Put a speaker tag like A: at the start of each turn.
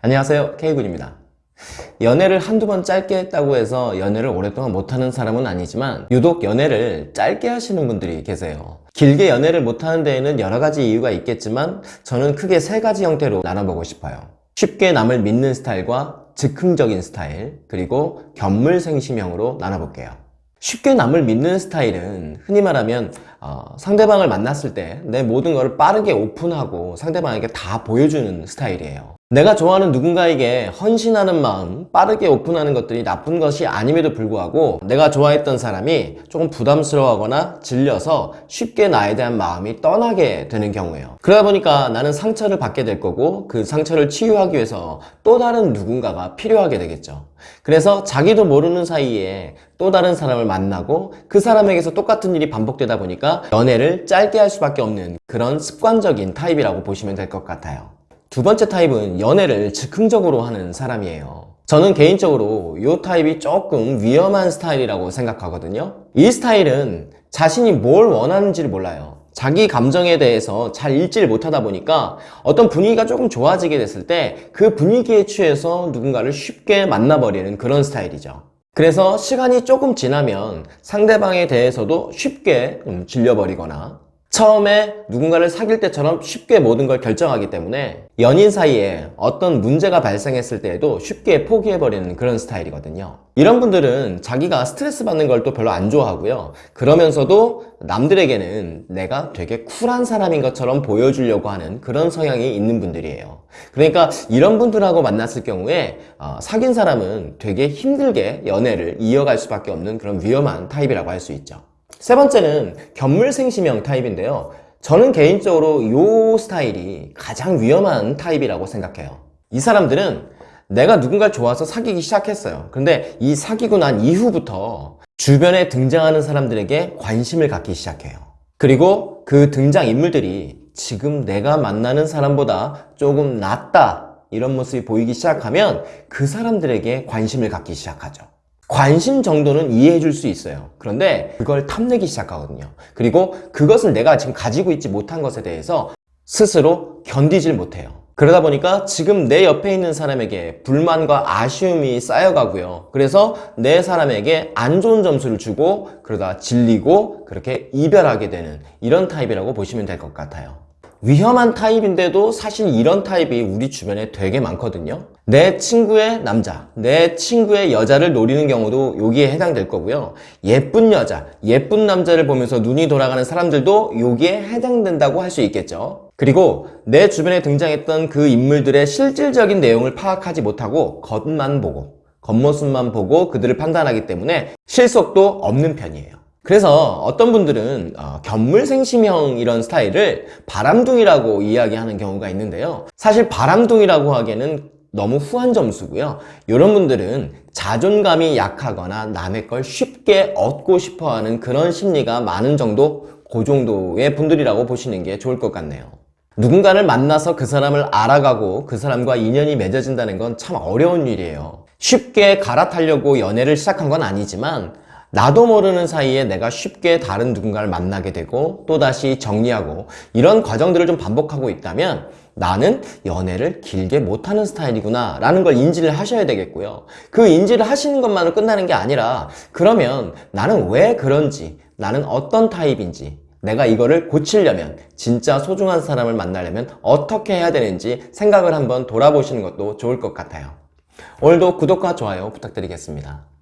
A: 안녕하세요. K군입니다. 연애를 한두 번 짧게 했다고 해서 연애를 오랫동안 못하는 사람은 아니지만 유독 연애를 짧게 하시는 분들이 계세요. 길게 연애를 못하는 데에는 여러 가지 이유가 있겠지만 저는 크게 세 가지 형태로 나눠보고 싶어요. 쉽게 남을 믿는 스타일과 즉흥적인 스타일 그리고 견물생심형으로 나눠볼게요. 쉽게 남을 믿는 스타일은 흔히 말하면 어, 상대방을 만났을 때 내 모든 것을 빠르게 오픈하고 상대방에게 다 보여주는 스타일이에요 내가 좋아하는 누군가에게 헌신하는 마음, 빠르게 오픈하는 것들이 나쁜 것이 아님에도 불구하고 내가 좋아했던 사람이 조금 부담스러워하거나 질려서 쉽게 나에 대한 마음이 떠나게 되는 경우예요. 그러다 보니까 나는 상처를 받게 될 거고 그 상처를 치유하기 위해서 또 다른 누군가가 필요하게 되겠죠. 그래서 자기도 모르는 사이에 또 다른 사람을 만나고 그 사람에게서 똑같은 일이 반복되다 보니까 연애를 짧게 할 수밖에 없는 그런 습관적인 타입이라고 보시면 될 것 같아요 두 번째 타입은 연애를 즉흥적으로 하는 사람이에요. 저는 개인적으로 이 타입이 조금 위험한 스타일이라고 생각하거든요. 이 스타일은 자신이 뭘 원하는지를 몰라요. 자기 감정에 대해서 잘 읽지를 못하다 보니까 어떤 분위기가 조금 좋아지게 됐을 때 그 분위기에 취해서 누군가를 쉽게 만나버리는 그런 스타일이죠. 그래서 시간이 조금 지나면 상대방에 대해서도 쉽게 좀 질려버리거나 처음에 누군가를 사귈 때처럼 쉽게 모든 걸 결정하기 때문에 연인 사이에 어떤 문제가 발생했을 때에도 쉽게 포기해버리는 그런 스타일이거든요. 이런 분들은 자기가 스트레스 받는 걸 또 별로 안 좋아하고요. 그러면서도 남들에게는 내가 되게 쿨한 사람인 것처럼 보여주려고 하는 그런 성향이 있는 분들이에요. 그러니까 이런 분들하고 만났을 경우에 어, 사귄 사람은 되게 힘들게 연애를 이어갈 수밖에 없는 그런 위험한 타입이라고 할 수 있죠 세 번째는 견물생심형 타입인데요. 저는 개인적으로 이 스타일이 가장 위험한 타입이라고 생각해요. 이 사람들은 내가 누군가를 좋아서 사귀기 시작했어요. 근데 이 사귀고 난 이후부터 주변에 등장하는 사람들에게 관심을 갖기 시작해요. 그리고 그 등장인물들이 지금 내가 만나는 사람보다 조금 낫다 이런 모습이 보이기 시작하면 그 사람들에게 관심을 갖기 시작하죠 관심 정도는 이해해 줄 수 있어요. 그런데 그걸 탐내기 시작하거든요. 그리고 그것을 내가 지금 가지고 있지 못한 것에 대해서 스스로 견디질 못해요. 그러다 보니까 지금 내 옆에 있는 사람에게 불만과 아쉬움이 쌓여가고요. 그래서 내 사람에게 안 좋은 점수를 주고 그러다 질리고 그렇게 이별하게 되는 이런 타입이라고 보시면 될 것 같아요 위험한 타입인데도 사실 이런 타입이 우리 주변에 되게 많거든요. 내 친구의 남자, 내 친구의 여자를 노리는 경우도 여기에 해당될 거고요. 예쁜 여자, 예쁜 남자를 보면서 눈이 돌아가는 사람들도 여기에 해당된다고 할 수 있겠죠. 그리고 내 주변에 등장했던 그 인물들의 실질적인 내용을 파악하지 못하고 겉만 보고 겉모습만 보고 그들을 판단하기 때문에 실속도 없는 편이에요 그래서 어떤 분들은 어, 견물생심형 이런 스타일을 바람둥이라고 이야기하는 경우가 있는데요. 사실 바람둥이라고 하기에는 너무 후한 점수고요. 이런 분들은 자존감이 약하거나 남의 걸 쉽게 얻고 싶어하는 그런 심리가 많은 정도 그 정도의 분들이라고 보시는 게 좋을 것 같네요. 누군가를 만나서 그 사람을 알아가고 그 사람과 인연이 맺어진다는 건 참 어려운 일이에요. 쉽게 갈아타려고 연애를 시작한 건 아니지만 나도 모르는 사이에 내가 쉽게 다른 누군가를 만나게 되고 또다시 정리하고 이런 과정들을 좀 반복하고 있다면 나는 연애를 길게 못하는 스타일이구나 라는 걸 인지를 하셔야 되겠고요. 그 인지를 하시는 것만으로 끝나는 게 아니라 그러면 나는 왜 그런지 나는 어떤 타입인지 내가 이거를 고치려면 진짜 소중한 사람을 만나려면 어떻게 해야 되는지 생각을 한번 돌아보시는 것도 좋을 것 같아요. 오늘도 구독과 좋아요 부탁드리겠습니다